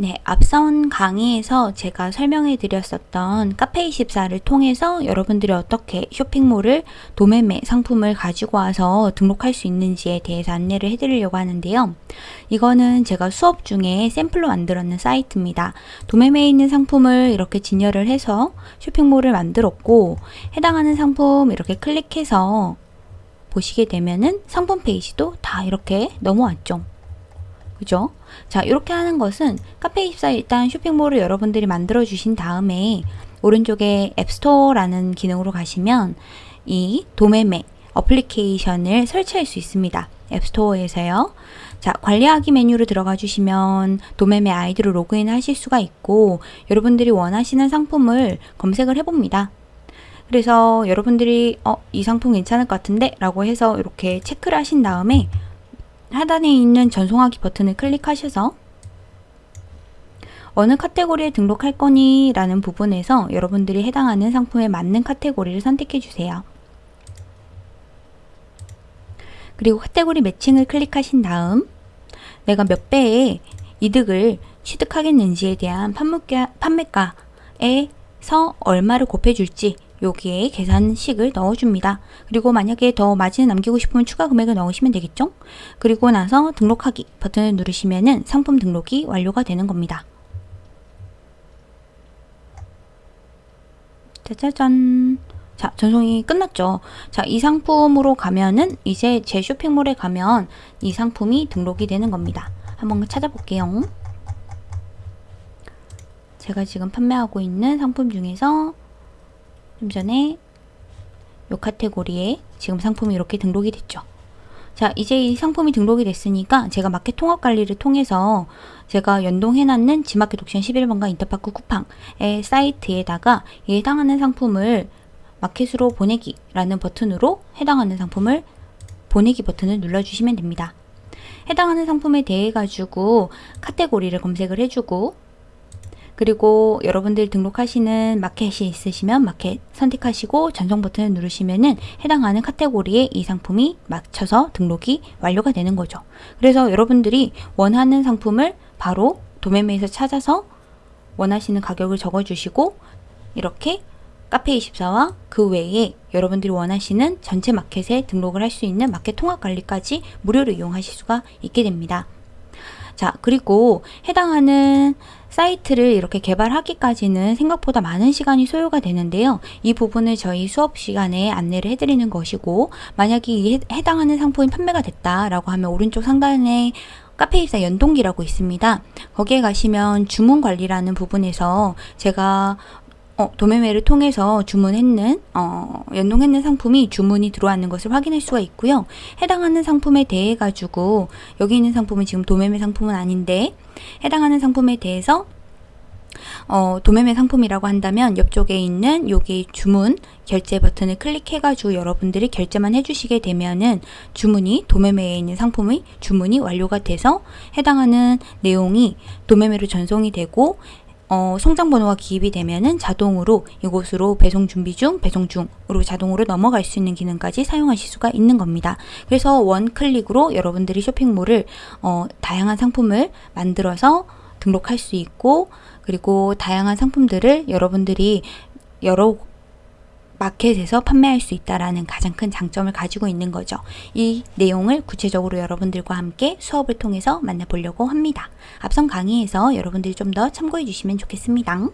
네, 앞선 강의에서 제가 설명해 드렸었던 카페24를 통해서 여러분들이 어떻게 쇼핑몰을 도매매 상품을 가지고 와서 등록할 수 있는지에 대해서 안내를 해 드리려고 하는데요. 이거는 제가 수업 중에 샘플로 만들었는 사이트입니다. 도매매에 있는 상품을 이렇게 진열을 해서 쇼핑몰을 만들었고 해당하는 상품 이렇게 클릭해서 보시게 되면은 상품 페이지도 다 이렇게 넘어왔죠. 그죠? 자 이렇게 하는 것은 카페24 일단 쇼핑몰을 여러분들이 만들어 주신 다음에 오른쪽에 앱스토어라는 기능으로 가시면 이 도매매 어플리케이션을 설치할 수 있습니다. 앱스토어에서요. 자, 관리하기 메뉴로 들어가 주시면 도매매 아이디로 로그인 하실 수가 있고 여러분들이 원하시는 상품을 검색을 해봅니다. 그래서 여러분들이 어, 이 상품 괜찮을 것 같은데 라고 해서 이렇게 체크를 하신 다음에 하단에 있는 전송하기 버튼을 클릭하셔서 어느 카테고리에 등록할 거니 라는 부분에서 여러분들이 해당하는 상품에 맞는 카테고리를 선택해 주세요. 그리고 카테고리 매칭을 클릭하신 다음 내가 몇 배의 이득을 취득하겠는지에 대한 판매가, 판매가에서 얼마를 곱해줄지 여기에 계산식을 넣어줍니다. 그리고 만약에 더 마진을 남기고 싶으면 추가 금액을 넣으시면 되겠죠? 그리고 나서 등록하기 버튼을 누르시면 상품 등록이 완료가 되는 겁니다. 짜자잔 자 전송이 끝났죠 자이 상품으로 가면은 이제 제 쇼핑몰에 가면 이 상품이 등록이 되는 겁니다 한번 찾아볼게요 제가 지금 판매하고 있는 상품 중에서 좀 전에 이 카테고리에 지금 상품이 이렇게 등록이 됐죠. 자 이제 이 상품이 등록이 됐으니까 제가 마켓 통합 관리를 통해서 제가 연동해놨는 지마켓 옥션 11번과 인터파크 쿠팡의 사이트에다가 해당하는 상품을 마켓으로 보내기 라는 버튼으로 해당하는 상품을 보내기 버튼을 눌러주시면 됩니다. 해당하는 상품에 대해 가지고 카테고리를 검색을 해주고 그리고 여러분들 등록하시는 마켓이 있으시면 마켓 선택하시고 전송 버튼을 누르시면은 해당하는 카테고리에 이 상품이 맞춰서 등록이 완료가 되는 거죠. 그래서 여러분들이 원하는 상품을 바로 도매매에서 찾아서 원하시는 가격을 적어주시고 이렇게 카페24와 그 외에 여러분들이 원하시는 전체 마켓에 등록을 할 수 있는 마켓 통합 관리까지 무료로 이용하실 수가 있게 됩니다. 자 그리고 해당하는 사이트를 이렇게 개발하기까지는 생각보다 많은 시간이 소요가 되는데요. 이 부분을 저희 수업 시간에 안내를 해드리는 것이고 만약에 이 해당하는 상품이 판매가 됐다라고 하면 오른쪽 상단에 카페입사 연동기라고 있습니다. 거기에 가시면 주문 관리라는 부분에서 제가 어, 도매매를 통해서 주문했는 어, 연동했는 상품이 주문이 들어왔는 것을 확인할 수가 있고요. 해당하는 상품에 대해 가지고 여기 있는 상품은 지금 도매매 상품은 아닌데 해당하는 상품에 대해서 어, 도매매 상품이라고 한다면 옆쪽에 있는 여기 주문 결제 버튼을 클릭해가지고 여러분들이 결제만 해주시게 되면은 주문이 도매매에 있는 상품의 주문이 완료가 돼서 해당하는 내용이 도매매로 전송이 되고 어, 송장 번호가 기입이 되면은 자동으로 이곳으로 배송 준비 중, 배송 중으로 자동으로 넘어갈 수 있는 기능까지 사용하실 수가 있는 겁니다. 그래서 원 클릭으로 여러분들이 쇼핑몰을 어, 다양한 상품을 만들어서 등록할 수 있고 그리고 다양한 상품들을 여러분들이 여러 마켓에서 판매할 수 있다라는 가장 큰 장점을 가지고 있는 거죠. 이 내용을 구체적으로 여러분들과 함께 수업을 통해서 만나보려고 합니다. 앞선 강의에서 여러분들이 좀 더 참고해 주시면 좋겠습니다.